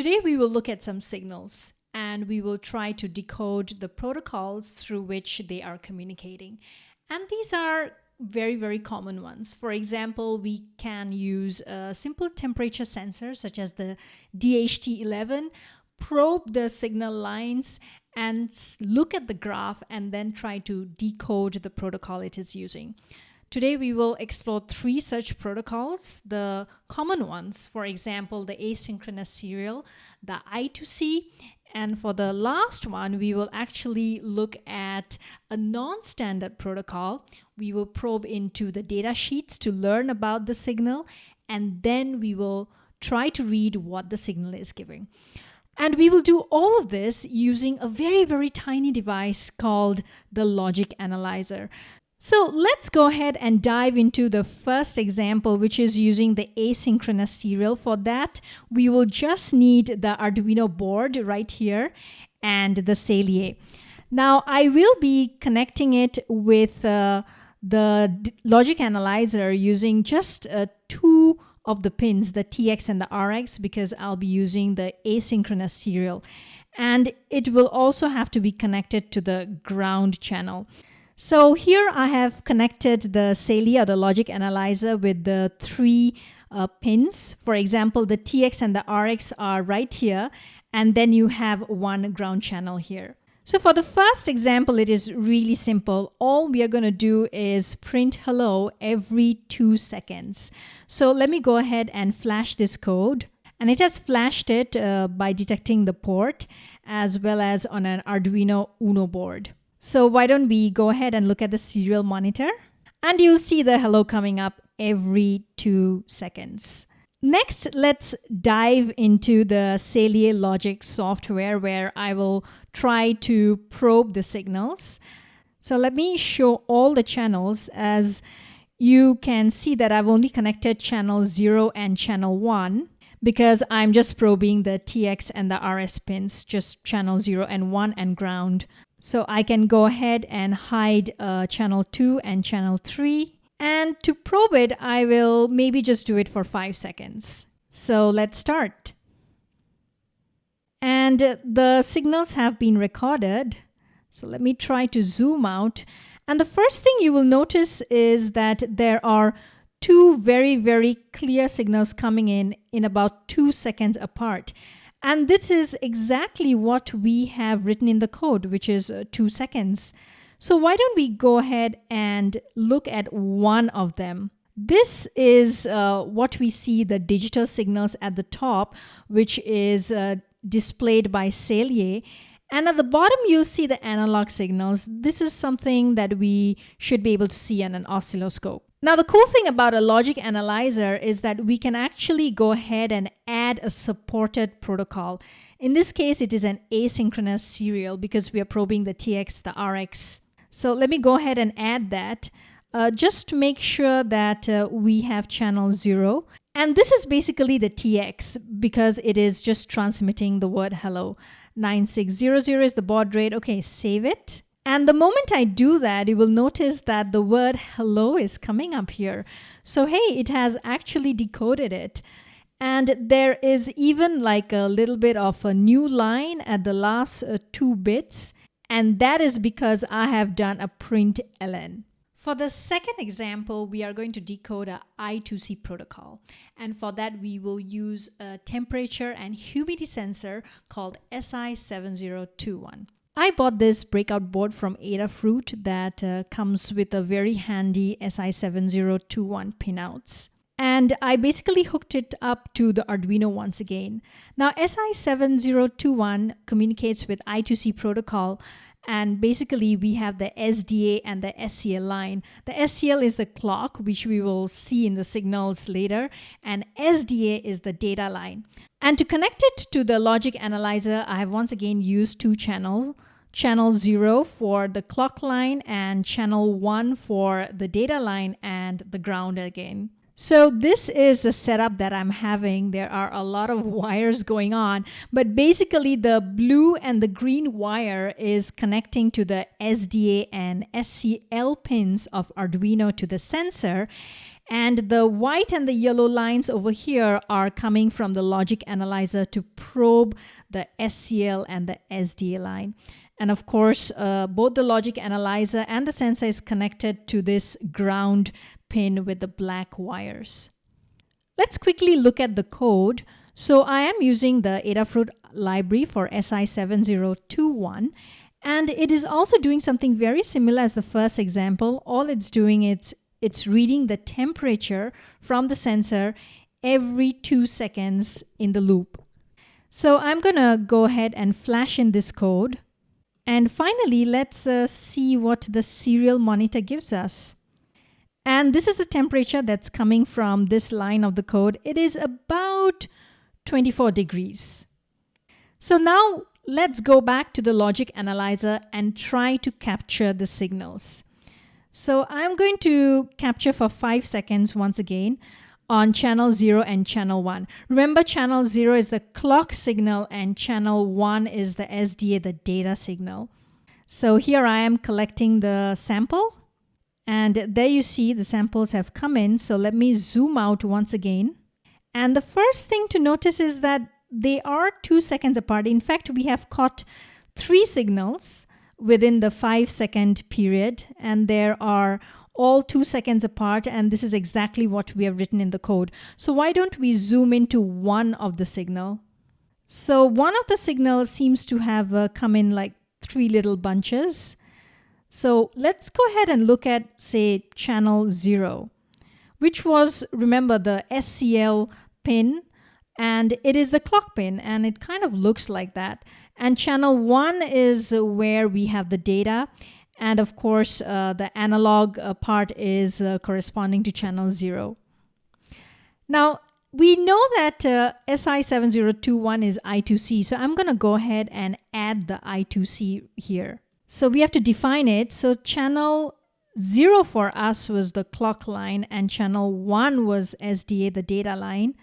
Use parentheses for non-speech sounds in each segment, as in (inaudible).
Today we will look at some signals and we will try to decode the protocols through which they are communicating. And these are very, very common ones. For example, we can use a simple temperature sensor such as the DHT11, probe the signal lines and look at the graph and then try to decode the protocol it is using. Today we will explore three such protocols, the common ones, for example, the asynchronous serial, the I2C, and for the last one, we will actually look at a non-standard protocol. We will probe into the data sheets to learn about the signal, and then we will try to read what the signal is giving. And we will do all of this using a very, very tiny device called the logic analyzer. So let's go ahead and dive into the first example, which is using the asynchronous serial. For that, we will just need the Arduino board right here and the Saleae. Now, I will be connecting it with uh, the logic analyzer using just uh, two of the pins, the TX and the RX, because I'll be using the asynchronous serial. And it will also have to be connected to the ground channel. So here I have connected the or the logic analyzer with the three uh, pins. For example, the TX and the RX are right here, and then you have one ground channel here. So for the first example, it is really simple. All we are going to do is print hello every two seconds. So let me go ahead and flash this code. And it has flashed it uh, by detecting the port as well as on an Arduino Uno board. So why don't we go ahead and look at the serial monitor and you'll see the hello coming up every two seconds. Next, let's dive into the Saleae Logic software where I will try to probe the signals. So let me show all the channels as you can see that I've only connected channel 0 and channel 1 because I'm just probing the TX and the RX pins, just channel 0 and 1 and ground. So I can go ahead and hide uh, channel 2 and channel 3. And to probe it, I will maybe just do it for 5 seconds. So let's start. And the signals have been recorded. So let me try to zoom out. And the first thing you will notice is that there are two very, very clear signals coming in in about two seconds apart. And this is exactly what we have written in the code, which is uh, two seconds. So why don't we go ahead and look at one of them? This is uh, what we see the digital signals at the top, which is uh, displayed by Saleae. And at the bottom, you'll see the analog signals. This is something that we should be able to see on an oscilloscope. Now, the cool thing about a logic analyzer is that we can actually go ahead and add a supported protocol. In this case, it is an asynchronous serial because we are probing the TX, the RX. So let me go ahead and add that. Uh, just to make sure that uh, we have channel 0. And this is basically the TX because it is just transmitting the word hello. 9600 is the baud rate. Okay, save it. And the moment I do that, you will notice that the word hello is coming up here. So, hey, it has actually decoded it. And there is even like a little bit of a new line at the last uh, two bits. And that is because I have done a print ln. For the second example, we are going to decode a I2C protocol. And for that, we will use a temperature and humidity sensor called SI7021. I bought this breakout board from Adafruit that uh, comes with a very handy SI7021 pinouts. And I basically hooked it up to the Arduino once again. Now SI7021 communicates with I2C protocol and basically we have the SDA and the SCL line. The SCL is the clock, which we will see in the signals later, and SDA is the data line. And to connect it to the logic analyzer, I have once again used two channels channel 0 for the clock line and channel 1 for the data line and the ground again. So this is the setup that I'm having. There are a lot of (laughs) wires going on, but basically the blue and the green wire is connecting to the SDA and SCL pins of Arduino to the sensor. And the white and the yellow lines over here are coming from the logic analyzer to probe the SCL and the SDA line. And of course, uh, both the logic analyzer and the sensor is connected to this ground pin with the black wires. Let's quickly look at the code. So I am using the Adafruit library for SI7021 and it is also doing something very similar as the first example. All it's doing is it's reading the temperature from the sensor every two seconds in the loop. So I'm gonna go ahead and flash in this code. And finally, let's uh, see what the serial monitor gives us. And this is the temperature that's coming from this line of the code. It is about 24 degrees. So now let's go back to the logic analyzer and try to capture the signals. So I'm going to capture for five seconds once again on channel 0 and channel 1. Remember channel 0 is the clock signal and channel 1 is the SDA, the data signal. So here I am collecting the sample and there you see the samples have come in. So let me zoom out once again. And the first thing to notice is that they are two seconds apart. In fact, we have caught three signals within the five second period and there are all two seconds apart and this is exactly what we have written in the code. So why don't we zoom into one of the signal? So one of the signals seems to have uh, come in like three little bunches. So let's go ahead and look at say channel zero, which was remember the SCL pin and it is the clock pin and it kind of looks like that. And channel one is where we have the data and of course, uh, the analog uh, part is uh, corresponding to channel 0. Now, we know that uh, SI7021 is I2C, so I'm going to go ahead and add the I2C here. So we have to define it. So channel 0 for us was the clock line and channel 1 was SDA, the data line.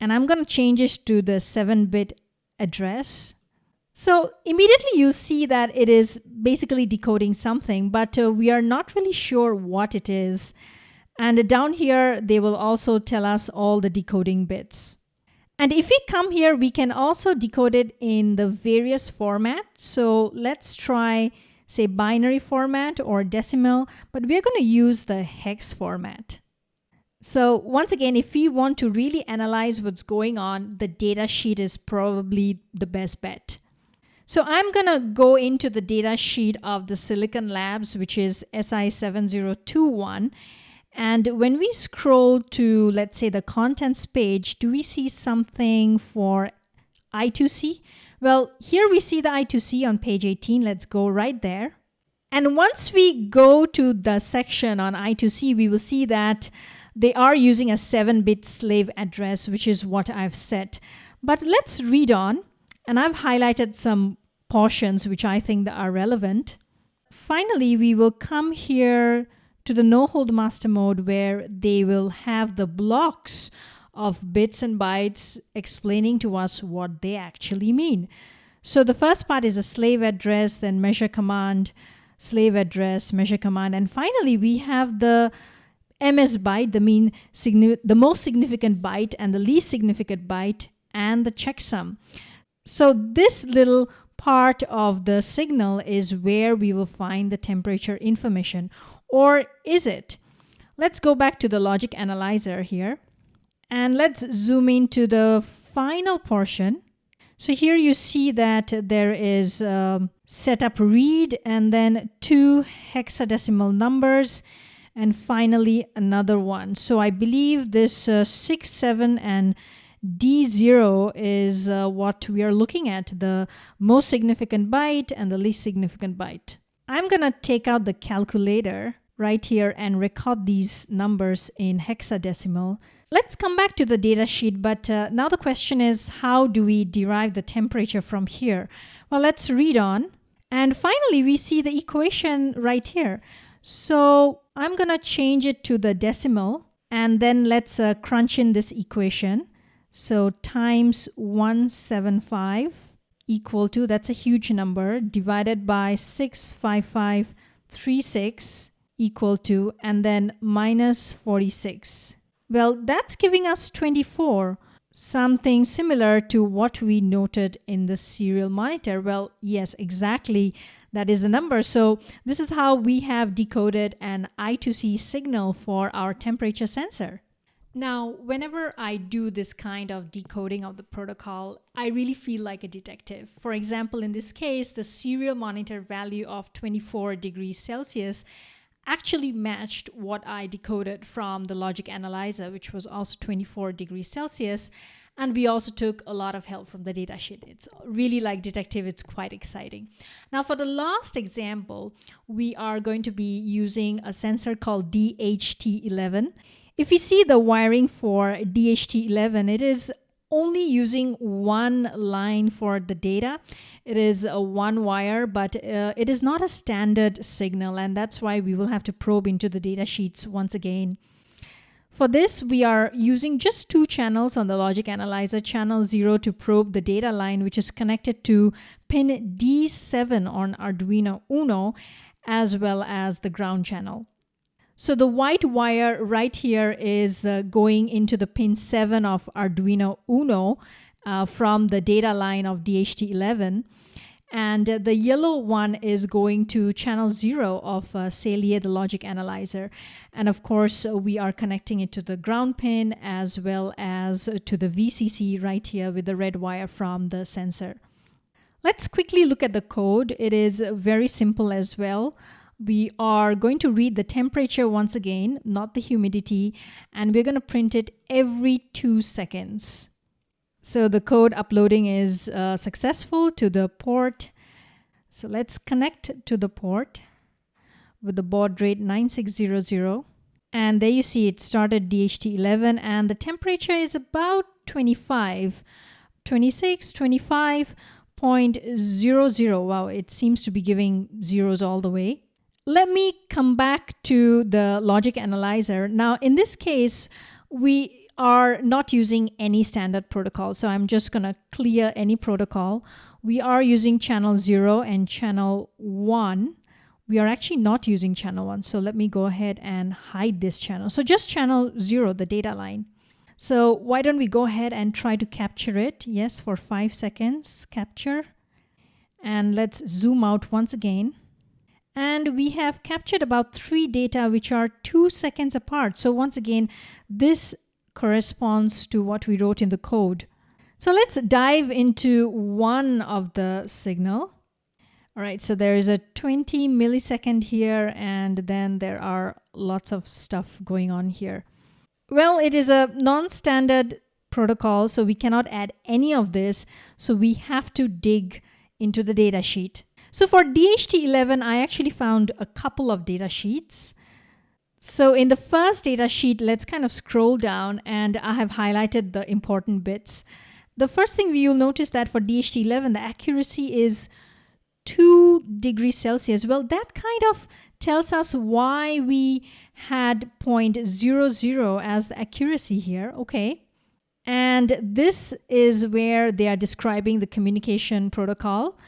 And I'm going to change it to the 7-bit address so immediately you see that it is basically decoding something, but uh, we are not really sure what it is. And down here, they will also tell us all the decoding bits. And if we come here, we can also decode it in the various formats. So let's try, say, binary format or decimal, but we're going to use the hex format. So once again, if we want to really analyze what's going on, the data sheet is probably the best bet. So I'm going to go into the data sheet of the Silicon Labs, which is SI7021. And when we scroll to, let's say, the contents page, do we see something for I2C? Well, here we see the I2C on page 18. Let's go right there. And once we go to the section on I2C, we will see that they are using a 7-bit slave address, which is what I've set. But let's read on and I've highlighted some portions which I think that are relevant. Finally, we will come here to the no hold master mode where they will have the blocks of bits and bytes explaining to us what they actually mean. So the first part is a slave address, then measure command, slave address, measure command, and finally we have the MS byte, the mean the most significant byte and the least significant byte, and the checksum. So this little part of the signal is where we will find the temperature information. Or is it? Let's go back to the logic analyzer here. And let's zoom into the final portion. So here you see that there is um, setup read and then two hexadecimal numbers and finally another one. So I believe this uh, 6, 7 and D0 is uh, what we are looking at, the most significant byte and the least significant byte. I'm going to take out the calculator right here and record these numbers in hexadecimal. Let's come back to the data sheet, but uh, now the question is how do we derive the temperature from here? Well, let's read on. And finally, we see the equation right here. So I'm going to change it to the decimal and then let's uh, crunch in this equation. So times 175 equal to, that's a huge number, divided by 65536 equal to, and then minus 46. Well, that's giving us 24, something similar to what we noted in the serial monitor. Well, yes, exactly. That is the number. So this is how we have decoded an I2C signal for our temperature sensor. Now, whenever I do this kind of decoding of the protocol, I really feel like a detective. For example, in this case, the serial monitor value of 24 degrees Celsius actually matched what I decoded from the logic analyzer, which was also 24 degrees Celsius. And we also took a lot of help from the datasheet. It's really like detective, it's quite exciting. Now for the last example, we are going to be using a sensor called DHT11. If you see the wiring for DHT11, it is only using one line for the data. It is a one wire, but uh, it is not a standard signal, and that's why we will have to probe into the data sheets once again. For this, we are using just two channels on the logic analyzer, channel 0 to probe the data line, which is connected to pin D7 on Arduino Uno, as well as the ground channel. So the white wire right here is uh, going into the pin 7 of Arduino Uno uh, from the data line of DHT11. And uh, the yellow one is going to channel 0 of uh, the logic analyzer. And of course, uh, we are connecting it to the ground pin as well as to the VCC right here with the red wire from the sensor. Let's quickly look at the code. It is very simple as well we are going to read the temperature once again, not the humidity, and we're going to print it every two seconds. So the code uploading is uh, successful to the port. So let's connect to the port with the baud rate 9600. And there you see it started DHT11 and the temperature is about 25, 26, 25.00. Wow, it seems to be giving zeros all the way let me come back to the logic analyzer. Now, in this case, we are not using any standard protocol. So I'm just going to clear any protocol. We are using channel 0 and channel 1. We are actually not using channel 1. So let me go ahead and hide this channel. So just channel 0, the data line. So why don't we go ahead and try to capture it? Yes, for 5 seconds, capture. And let's zoom out once again and we have captured about three data which are two seconds apart. So once again, this corresponds to what we wrote in the code. So let's dive into one of the signal. All right, so there is a 20 millisecond here, and then there are lots of stuff going on here. Well, it is a non-standard protocol, so we cannot add any of this. So we have to dig into the data sheet. So for DHT11, I actually found a couple of data sheets. So in the first data sheet, let's kind of scroll down and I have highlighted the important bits. The first thing you'll notice that for DHT11, the accuracy is 2 degrees Celsius. Well, that kind of tells us why we had 0.00 as the accuracy here. Okay. And this is where they are describing the communication protocol.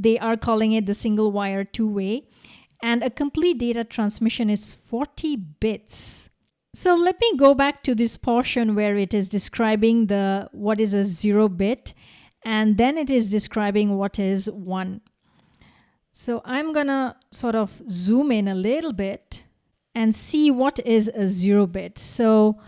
They are calling it the single wire two way. And a complete data transmission is 40 bits. So let me go back to this portion where it is describing the what is a zero bit and then it is describing what is one. So I'm gonna sort of zoom in a little bit and see what is a zero bit. So,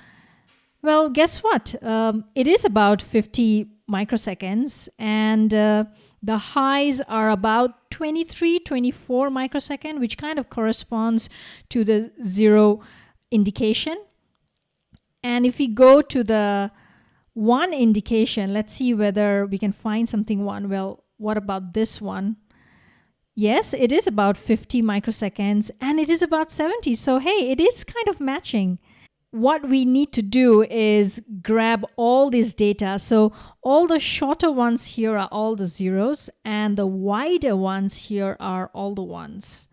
well, guess what? Um, it is about 50 microseconds and uh, the highs are about 23, 24 microsecond, which kind of corresponds to the zero indication. And if we go to the one indication, let's see whether we can find something one. Well, what about this one? Yes, it is about 50 microseconds and it is about 70. So, hey, it is kind of matching what we need to do is grab all this data. So all the shorter ones here are all the zeros and the wider ones here are all the ones.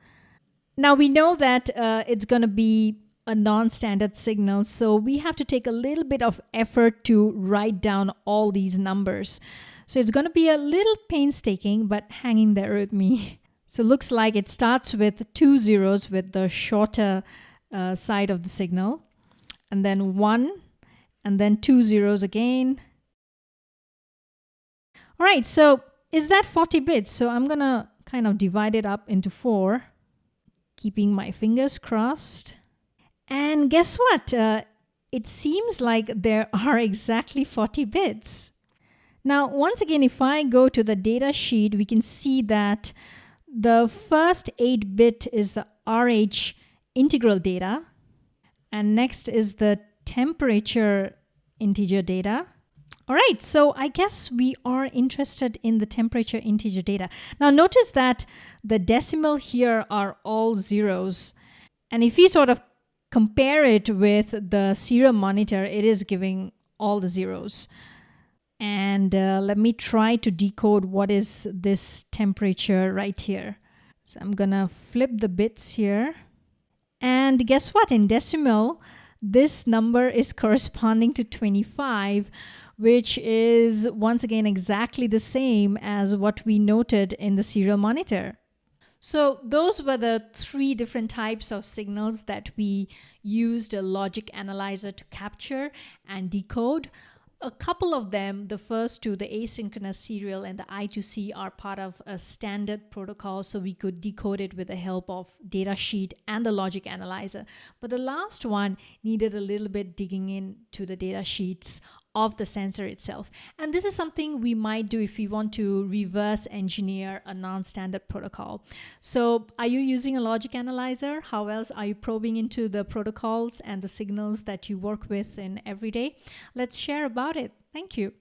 Now we know that uh, it's going to be a non-standard signal, so we have to take a little bit of effort to write down all these numbers. So it's going to be a little painstaking, but hang in there with me. (laughs) So looks like it starts with two zeros with the shorter uh, side of the signal and then one and then two zeros again. All right, so is that 40 bits? So I'm gonna kind of divide it up into four, keeping my fingers crossed. And guess what? Uh, it seems like there (laughs) are exactly 40 bits. Now, once again, if I go to the data sheet, we can see that the first 8 bit is the RH integral data, and next is the temperature integer data. All right, so I guess we are interested in the temperature integer data. Now notice that the decimal here are all zeros. And if we sort of compare it with the serial monitor, it is giving all the zeros. And uh, let me try to decode what is this temperature right here. So I'm gonna flip the bits here. And guess what? In decimal, this number is corresponding to 25, which is once again exactly the same as what we noted in the serial monitor. So those were the three different types of signals that we used a logic analyzer to capture and decode a couple of them, the first two, the asynchronous serial and the I2C, are part of a standard protocol, so we could decode it with the help of datasheet and the logic analyzer. But the last one needed a little bit digging into the data sheets of the sensor itself. And this is something we might do if we want to reverse engineer a non-standard protocol. So are you using a logic analyzer? How else are you probing into the protocols and the signals that you work with in every day? Let's share about it. Thank you.